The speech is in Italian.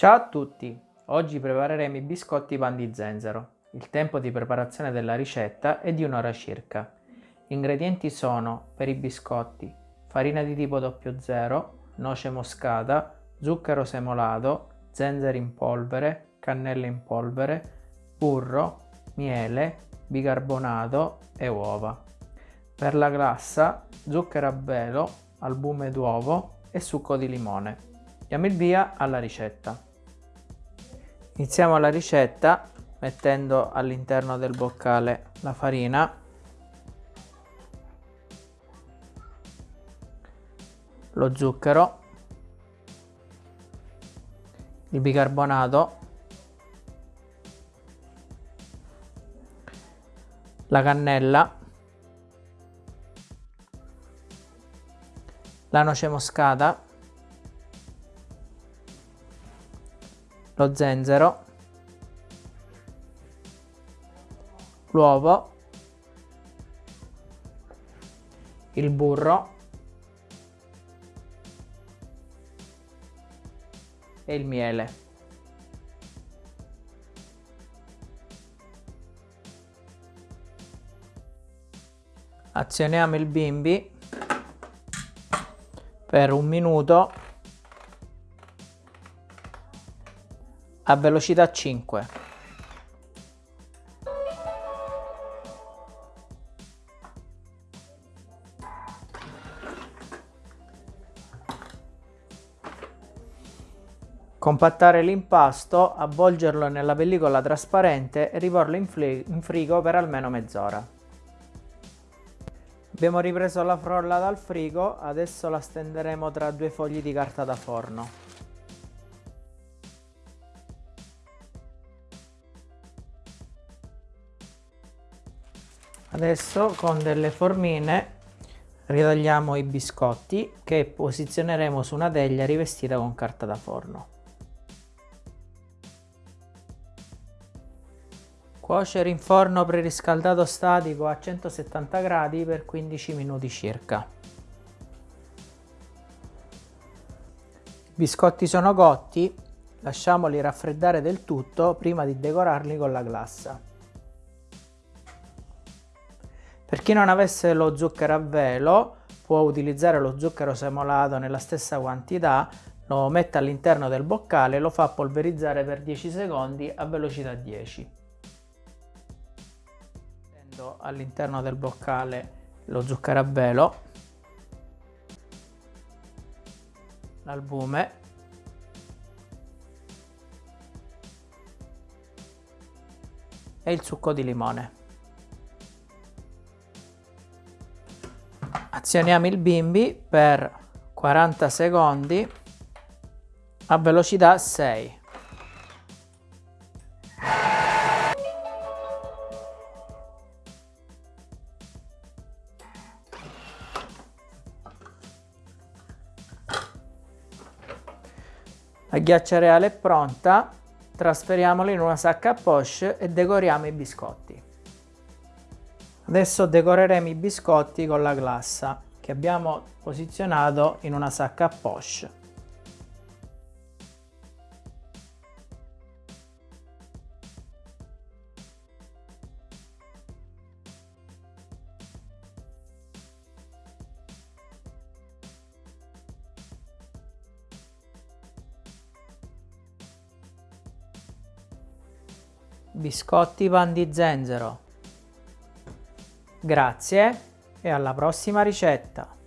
Ciao a tutti! Oggi prepareremo i biscotti pan di zenzero. Il tempo di preparazione della ricetta è di un'ora circa. Gli ingredienti sono per i biscotti farina di tipo 00, noce moscata, zucchero semolato, zenzero in polvere, cannella in polvere, burro, miele, bicarbonato e uova. Per la glassa, zucchero a velo, albume d'uovo e succo di limone. Diamo il via alla ricetta. Iniziamo la ricetta mettendo all'interno del boccale la farina, lo zucchero, il bicarbonato, la cannella, la noce moscata, lo zenzero, l'uovo, il burro e il miele. Azioniamo il bimbi per un minuto a velocità 5. Compattare l'impasto, avvolgerlo nella pellicola trasparente e riporlo in, in frigo per almeno mezz'ora. Abbiamo ripreso la frolla dal frigo, adesso la stenderemo tra due fogli di carta da forno. Adesso con delle formine ritagliamo i biscotti che posizioneremo su una teglia rivestita con carta da forno. Cuocere in forno preriscaldato statico a 170 gradi per 15 minuti circa. I biscotti sono cotti, lasciamoli raffreddare del tutto prima di decorarli con la glassa. Per chi non avesse lo zucchero a velo può utilizzare lo zucchero semolato nella stessa quantità, lo mette all'interno del boccale e lo fa polverizzare per 10 secondi a velocità 10. Mettendo all'interno del boccale lo zucchero a velo, l'albume e il succo di limone. Azioniamo il bimbi per 40 secondi a velocità 6 La ghiaccia reale è pronta, trasferiamola in una sacca a poche e decoriamo i biscotti. Adesso decoreremo i biscotti con la glassa che abbiamo posizionato in una sacca a poche. Biscotti pan di zenzero Grazie e alla prossima ricetta!